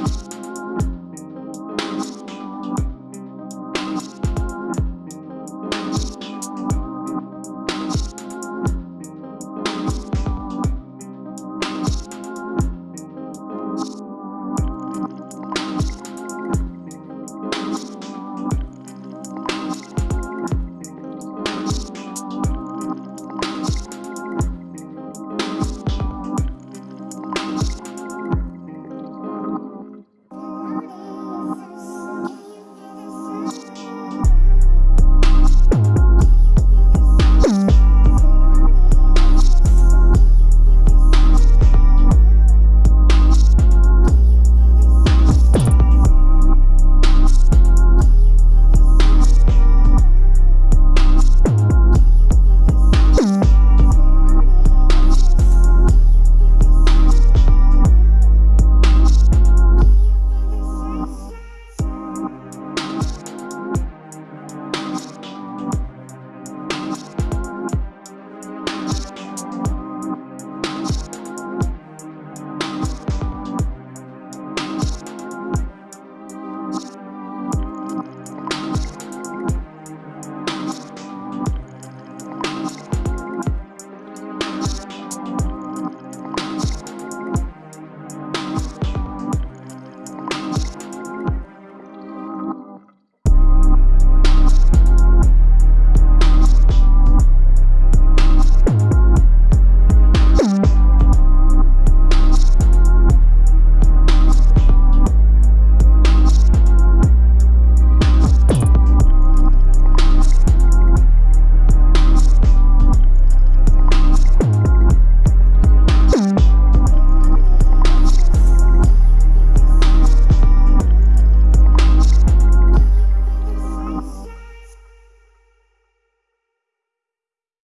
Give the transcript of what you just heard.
Bye.